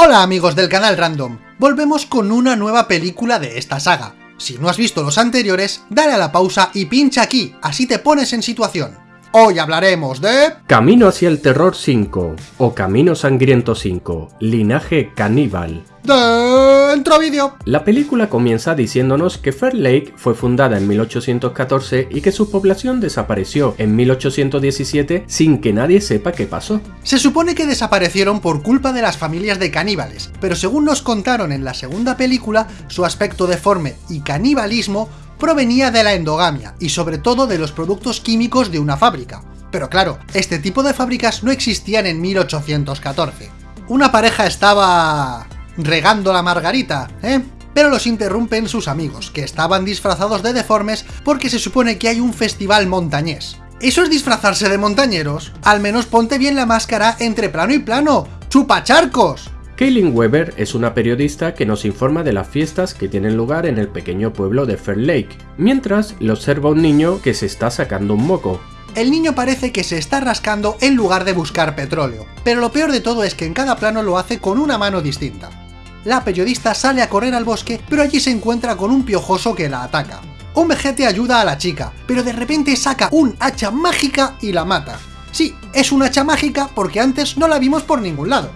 Hola amigos del canal Random, volvemos con una nueva película de esta saga. Si no has visto los anteriores, dale a la pausa y pincha aquí, así te pones en situación. Hoy hablaremos de... Camino hacia el Terror 5 o Camino Sangriento 5, Linaje Caníbal. Dentro vídeo. La película comienza diciéndonos que Fair Lake fue fundada en 1814 y que su población desapareció en 1817 sin que nadie sepa qué pasó. Se supone que desaparecieron por culpa de las familias de caníbales, pero según nos contaron en la segunda película, su aspecto deforme y canibalismo provenía de la endogamia y sobre todo de los productos químicos de una fábrica. Pero claro, este tipo de fábricas no existían en 1814. Una pareja estaba... regando la margarita, ¿eh? Pero los interrumpen sus amigos, que estaban disfrazados de deformes porque se supone que hay un festival montañés. ¿Eso es disfrazarse de montañeros? Al menos ponte bien la máscara entre plano y plano, ¡chupacharcos! Kaylin Weber es una periodista que nos informa de las fiestas que tienen lugar en el pequeño pueblo de Fair Lake, mientras le observa un niño que se está sacando un moco. El niño parece que se está rascando en lugar de buscar petróleo, pero lo peor de todo es que en cada plano lo hace con una mano distinta. La periodista sale a correr al bosque, pero allí se encuentra con un piojoso que la ataca. Un vejete ayuda a la chica, pero de repente saca un hacha mágica y la mata. Sí, es un hacha mágica porque antes no la vimos por ningún lado.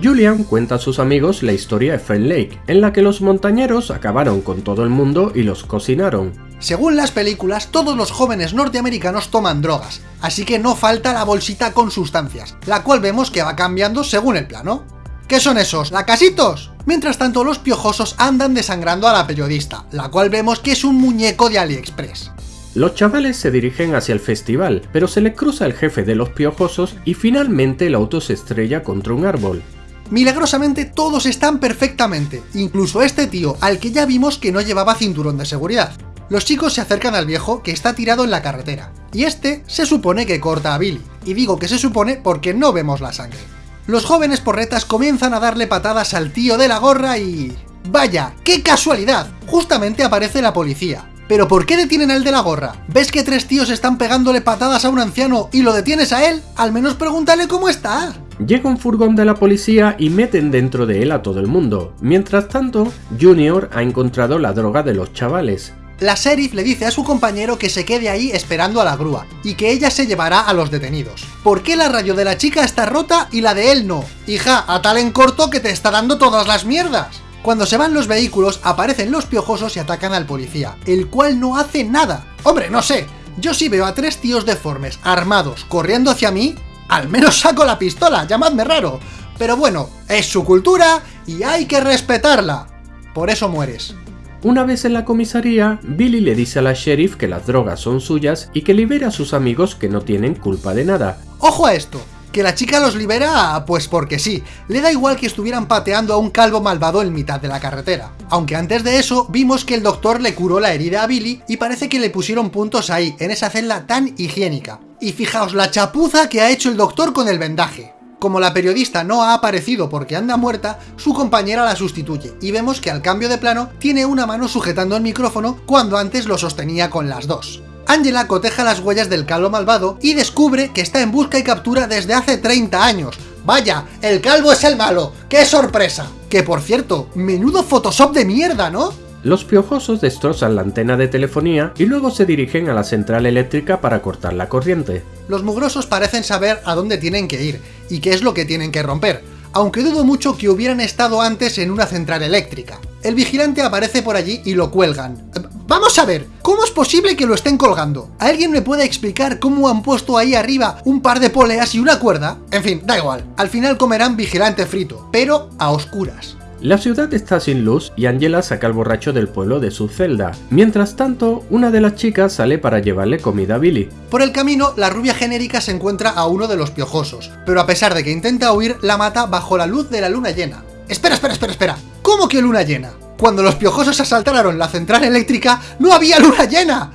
Julian cuenta a sus amigos la historia de Fair Lake, en la que los montañeros acabaron con todo el mundo y los cocinaron. Según las películas, todos los jóvenes norteamericanos toman drogas, así que no falta la bolsita con sustancias, la cual vemos que va cambiando según el plano. ¿Qué son esos? ¿Lacasitos? Mientras tanto, los piojosos andan desangrando a la periodista, la cual vemos que es un muñeco de AliExpress. Los chavales se dirigen hacia el festival, pero se les cruza el jefe de los piojosos y finalmente el auto se estrella contra un árbol. Milagrosamente todos están perfectamente, incluso este tío, al que ya vimos que no llevaba cinturón de seguridad. Los chicos se acercan al viejo que está tirado en la carretera, y este se supone que corta a Billy, y digo que se supone porque no vemos la sangre. Los jóvenes porretas comienzan a darle patadas al tío de la gorra y... ¡Vaya! ¡Qué casualidad! Justamente aparece la policía. ¿Pero por qué detienen al de la gorra? ¿Ves que tres tíos están pegándole patadas a un anciano y lo detienes a él? Al menos pregúntale cómo está. Llega un furgón de la policía y meten dentro de él a todo el mundo. Mientras tanto, Junior ha encontrado la droga de los chavales. La sheriff le dice a su compañero que se quede ahí esperando a la grúa, y que ella se llevará a los detenidos. ¿Por qué la radio de la chica está rota y la de él no? Hija, a tal en corto que te está dando todas las mierdas. Cuando se van los vehículos, aparecen los piojosos y atacan al policía, el cual no hace nada. Hombre, no sé, yo sí veo a tres tíos deformes, armados, corriendo hacia mí, al menos saco la pistola, llamadme raro. Pero bueno, es su cultura y hay que respetarla. Por eso mueres. Una vez en la comisaría, Billy le dice a la sheriff que las drogas son suyas y que libera a sus amigos que no tienen culpa de nada. ¡Ojo a esto! Que la chica los libera, pues porque sí, le da igual que estuvieran pateando a un calvo malvado en mitad de la carretera. Aunque antes de eso, vimos que el doctor le curó la herida a Billy y parece que le pusieron puntos ahí, en esa celda tan higiénica. Y fijaos la chapuza que ha hecho el doctor con el vendaje. Como la periodista no ha aparecido porque anda muerta, su compañera la sustituye, y vemos que al cambio de plano tiene una mano sujetando el micrófono cuando antes lo sostenía con las dos. Angela coteja las huellas del calvo malvado y descubre que está en busca y captura desde hace 30 años. ¡Vaya! ¡El calvo es el malo! ¡Qué sorpresa! Que por cierto, menudo Photoshop de mierda, ¿no? Los piojosos destrozan la antena de telefonía y luego se dirigen a la central eléctrica para cortar la corriente. Los mugrosos parecen saber a dónde tienen que ir y qué es lo que tienen que romper, aunque dudo mucho que hubieran estado antes en una central eléctrica. El vigilante aparece por allí y lo cuelgan. Vamos a ver, ¿cómo es posible que lo estén colgando? ¿Alguien me puede explicar cómo han puesto ahí arriba un par de poleas y una cuerda? En fin, da igual, al final comerán vigilante frito, pero a oscuras. La ciudad está sin luz y Angela saca al borracho del pueblo de su celda. Mientras tanto, una de las chicas sale para llevarle comida a Billy. Por el camino, la rubia genérica se encuentra a uno de los piojosos, pero a pesar de que intenta huir, la mata bajo la luz de la luna llena. Espera, espera, espera, espera. ¿Cómo que luna llena? Cuando los piojosos asaltaron la central eléctrica, ¡no había luna llena!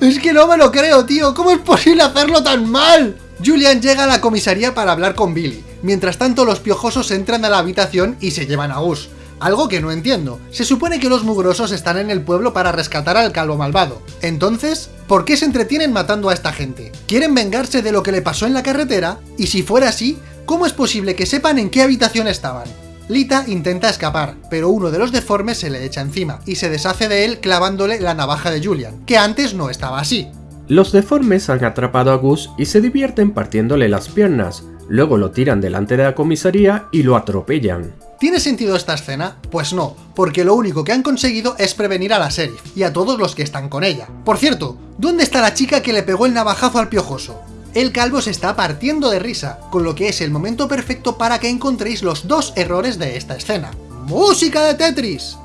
Es que no me lo creo, tío. ¿Cómo es posible hacerlo tan mal? Julian llega a la comisaría para hablar con Billy. Mientras tanto, los piojosos entran a la habitación y se llevan a Gus. Algo que no entiendo. Se supone que los mugrosos están en el pueblo para rescatar al calvo malvado. Entonces, ¿por qué se entretienen matando a esta gente? ¿Quieren vengarse de lo que le pasó en la carretera? Y si fuera así, ¿cómo es posible que sepan en qué habitación estaban? Lita intenta escapar, pero uno de los deformes se le echa encima, y se deshace de él clavándole la navaja de Julian, que antes no estaba así. Los deformes han atrapado a Gus y se divierten partiéndole las piernas, luego lo tiran delante de la comisaría y lo atropellan. ¿Tiene sentido esta escena? Pues no, porque lo único que han conseguido es prevenir a la Sheriff, y a todos los que están con ella. Por cierto, ¿dónde está la chica que le pegó el navajazo al piojoso? El calvo se está partiendo de risa, con lo que es el momento perfecto para que encontréis los dos errores de esta escena. ¡Música de Tetris!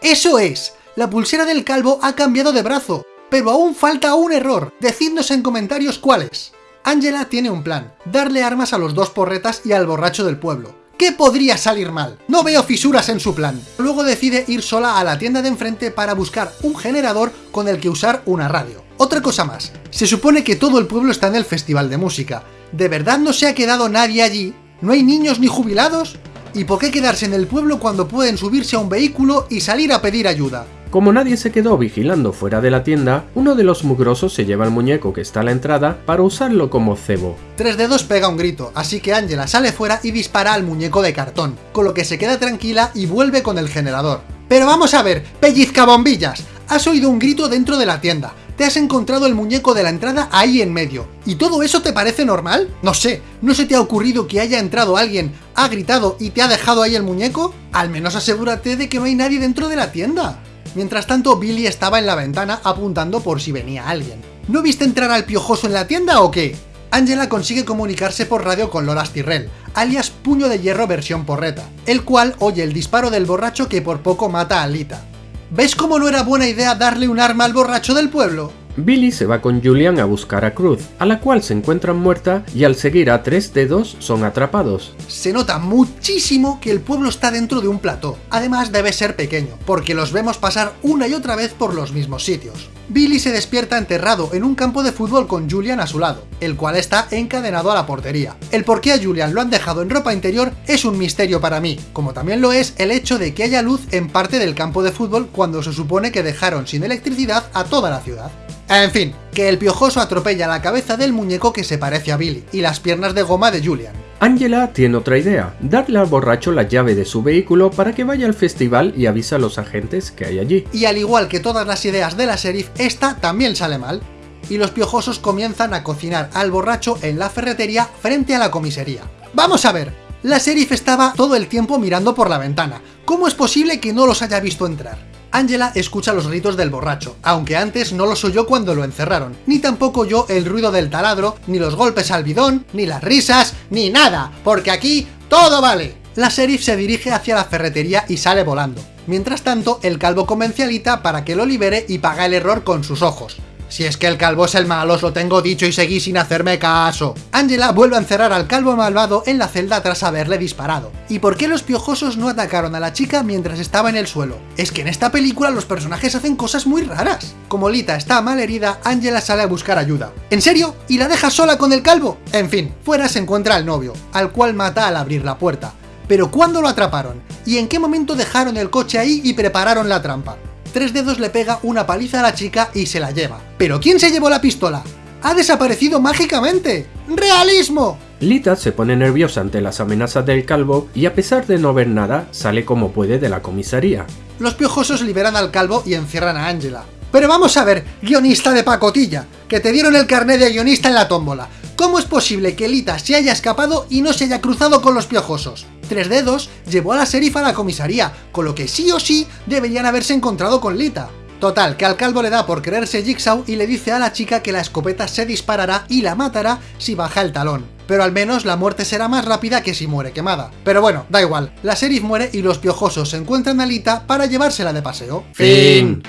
¡Eso es! La pulsera del calvo ha cambiado de brazo, pero aún falta un error. Decidnos en comentarios cuál es. Angela tiene un plan, darle armas a los dos porretas y al borracho del pueblo. ¿Qué podría salir mal? No veo fisuras en su plan. Luego decide ir sola a la tienda de enfrente para buscar un generador con el que usar una radio. Otra cosa más, se supone que todo el pueblo está en el festival de música. ¿De verdad no se ha quedado nadie allí? ¿No hay niños ni jubilados? ¿Y por qué quedarse en el pueblo cuando pueden subirse a un vehículo y salir a pedir ayuda? Como nadie se quedó vigilando fuera de la tienda, uno de los mugrosos se lleva el muñeco que está a la entrada para usarlo como cebo. Tres dedos pega un grito, así que Angela sale fuera y dispara al muñeco de cartón, con lo que se queda tranquila y vuelve con el generador. Pero vamos a ver, pellizca bombillas, has oído un grito dentro de la tienda, te has encontrado el muñeco de la entrada ahí en medio. ¿Y todo eso te parece normal? No sé, ¿no se te ha ocurrido que haya entrado alguien, ha gritado y te ha dejado ahí el muñeco? Al menos asegúrate de que no hay nadie dentro de la tienda. Mientras tanto, Billy estaba en la ventana apuntando por si venía alguien. ¿No viste entrar al piojoso en la tienda o qué? Angela consigue comunicarse por radio con Loras Tyrrell, alias Puño de Hierro versión porreta, el cual oye el disparo del borracho que por poco mata a Lita. ¿Ves cómo no era buena idea darle un arma al borracho del pueblo? Billy se va con Julian a buscar a Cruz, a la cual se encuentran muerta y al seguir a tres dedos son atrapados. Se nota muchísimo que el pueblo está dentro de un plató, además debe ser pequeño, porque los vemos pasar una y otra vez por los mismos sitios. Billy se despierta enterrado en un campo de fútbol con Julian a su lado, el cual está encadenado a la portería. El por qué a Julian lo han dejado en ropa interior es un misterio para mí, como también lo es el hecho de que haya luz en parte del campo de fútbol cuando se supone que dejaron sin electricidad a toda la ciudad. En fin, que el piojoso atropella la cabeza del muñeco que se parece a Billy, y las piernas de goma de Julian. Angela tiene otra idea, darle al borracho la llave de su vehículo para que vaya al festival y avise a los agentes que hay allí. Y al igual que todas las ideas de la sheriff, esta también sale mal. Y los piojosos comienzan a cocinar al borracho en la ferretería frente a la comisaría. ¡Vamos a ver! La sheriff estaba todo el tiempo mirando por la ventana. ¿Cómo es posible que no los haya visto entrar? Angela escucha los gritos del borracho, aunque antes no los oyó cuando lo encerraron, ni tampoco oyó el ruido del taladro, ni los golpes al bidón, ni las risas, ni nada, porque aquí todo vale. La sheriff se dirige hacia la ferretería y sale volando. Mientras tanto, el calvo convence para que lo libere y paga el error con sus ojos. Si es que el calvo es el malo, os lo tengo dicho y seguí sin hacerme caso. Angela vuelve a encerrar al calvo malvado en la celda tras haberle disparado. ¿Y por qué los piojosos no atacaron a la chica mientras estaba en el suelo? Es que en esta película los personajes hacen cosas muy raras. Como Lita está mal herida, Angela sale a buscar ayuda. ¿En serio? ¿Y la deja sola con el calvo? En fin, fuera se encuentra al novio, al cual mata al abrir la puerta. Pero ¿cuándo lo atraparon? ¿Y en qué momento dejaron el coche ahí y prepararon la trampa? Tres Dedos le pega una paliza a la chica y se la lleva. ¿Pero quién se llevó la pistola? ¡Ha desaparecido mágicamente! ¡Realismo! Lita se pone nerviosa ante las amenazas del calvo y a pesar de no ver nada, sale como puede de la comisaría. Los piojosos liberan al calvo y encierran a Angela. Pero vamos a ver, guionista de pacotilla, que te dieron el carnet de guionista en la tómbola. ¿Cómo es posible que Lita se haya escapado y no se haya cruzado con los piojosos? Tres Dedos llevó a la sheriff a la comisaría, con lo que sí o sí deberían haberse encontrado con Lita. Total, que al calvo le da por creerse Jigsaw y le dice a la chica que la escopeta se disparará y la matará si baja el talón. Pero al menos la muerte será más rápida que si muere quemada. Pero bueno, da igual, la sheriff muere y los piojosos se encuentran a Lita para llevársela de paseo. Fin.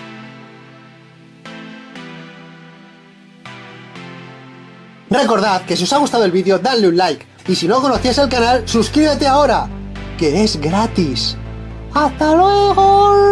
Recordad que si os ha gustado el vídeo, dadle un like. Y si no conocías el canal, suscríbete ahora, que es gratis. ¡Hasta luego!